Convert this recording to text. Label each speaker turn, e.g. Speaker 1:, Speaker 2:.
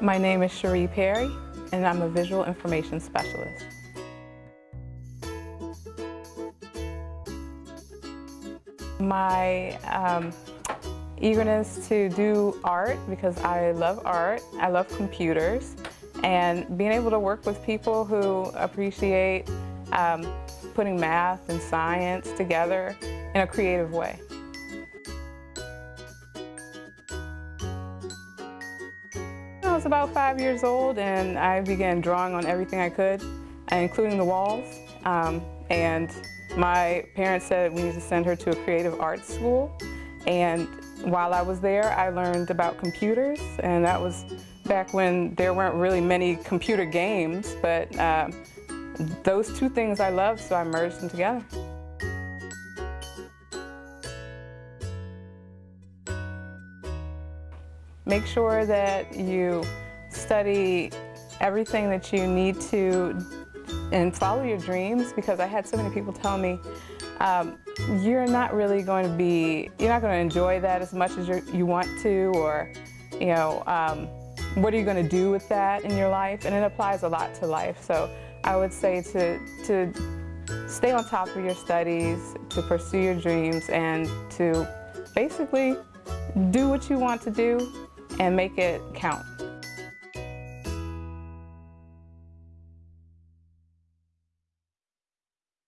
Speaker 1: My name is Cherie Perry, and I'm a visual information specialist. My um, eagerness to do art because I love art, I love computers, and being able to work with people who appreciate um, putting math and science together in a creative way. I was about five years old and I began drawing on everything I could, including the walls. Um, and my parents said we need to send her to a creative arts school. And while I was there, I learned about computers, and that was back when there weren't really many computer games, but uh, those two things I loved, so I merged them together. Make sure that you study everything that you need to and follow your dreams because I had so many people tell me um, you're not really going to be, you're not going to enjoy that as much as you want to or, you know, um, what are you going to do with that in your life? And it applies a lot to life. So I would say to, to stay on top of your studies, to pursue your dreams, and to basically do what you want to do and make it count.